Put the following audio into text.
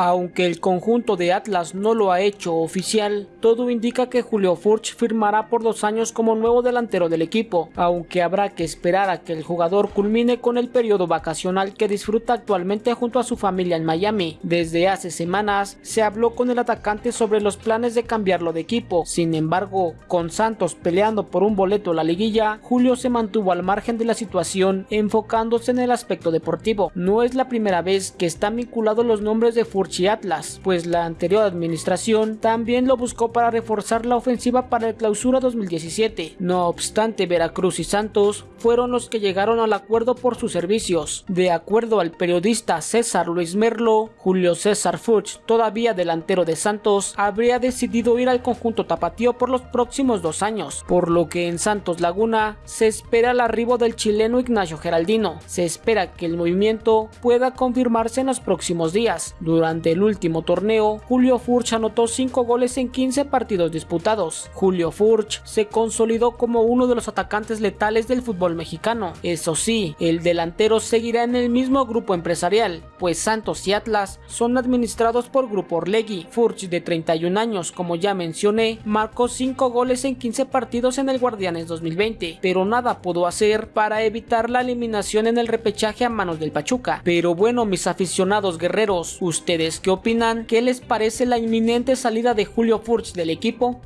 Aunque el conjunto de Atlas no lo ha hecho oficial, todo indica que Julio Furch firmará por dos años como nuevo delantero del equipo, aunque habrá que esperar a que el jugador culmine con el periodo vacacional que disfruta actualmente junto a su familia en Miami. Desde hace semanas se habló con el atacante sobre los planes de cambiarlo de equipo, sin embargo, con Santos peleando por un boleto a la liguilla, Julio se mantuvo al margen de la situación enfocándose en el aspecto deportivo. No es la primera vez que están vinculados los nombres de Furch Atlas, pues la anterior administración también lo buscó para reforzar la ofensiva para el clausura 2017. No obstante, Veracruz y Santos fueron los que llegaron al acuerdo por sus servicios. De acuerdo al periodista César Luis Merlo, Julio César Furch, todavía delantero de Santos, habría decidido ir al conjunto tapatío por los próximos dos años, por lo que en Santos Laguna se espera el arribo del chileno Ignacio Geraldino. Se espera que el movimiento pueda confirmarse en los próximos días. Durante el último torneo, Julio Furch anotó 5 goles en 15 partidos disputados. Julio Furch se consolidó como uno de los atacantes letales del fútbol mexicano. Eso sí, el delantero seguirá en el mismo grupo empresarial, pues Santos y Atlas son administrados por Grupo Orlegui. Furch, de 31 años, como ya mencioné, marcó 5 goles en 15 partidos en el Guardianes 2020, pero nada pudo hacer para evitar la eliminación en el repechaje a manos del Pachuca. Pero bueno, mis aficionados guerreros, ¿ustedes qué opinan? ¿Qué les parece la inminente salida de Julio Furch del equipo?